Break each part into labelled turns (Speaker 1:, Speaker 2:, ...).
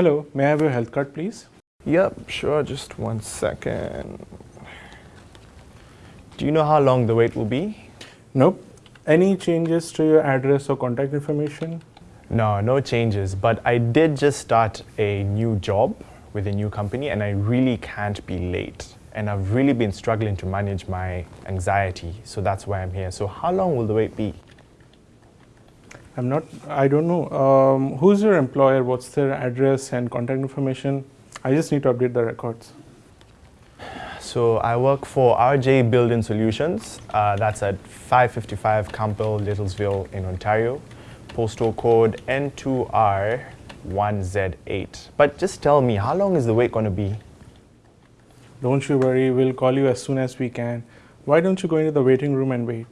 Speaker 1: Hello, may I have your health card, please?
Speaker 2: Yep, sure, just one second. Do you know how long the wait will be?
Speaker 1: Nope. Any changes to your address or contact information?
Speaker 2: No, no changes, but I did just start a new job with a new company and I really can't be late. And I've really been struggling to manage my anxiety, so that's why I'm here. So how long will the wait be?
Speaker 1: I'm not, I don't know. Um, who's your employer? What's their address and contact information? I just need to update the records.
Speaker 2: So I work for RJ Building Solutions. Uh, that's at 555 Campbell, Littlesville in Ontario. Postal code N2R1Z8. But just tell me, how long is the wait going to be?
Speaker 1: Don't you worry, we'll call you as soon as we can. Why don't you go into the waiting room and wait?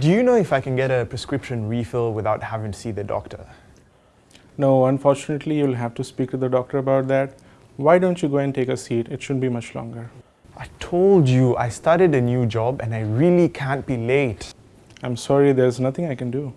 Speaker 2: Do you know if I can get a prescription refill without having to see the doctor?
Speaker 1: No, unfortunately, you'll have to speak to the doctor about that. Why don't you go and take a seat? It shouldn't be much longer.
Speaker 2: I told you I started a new job and I really can't be late.
Speaker 1: I'm sorry, there's nothing I can do.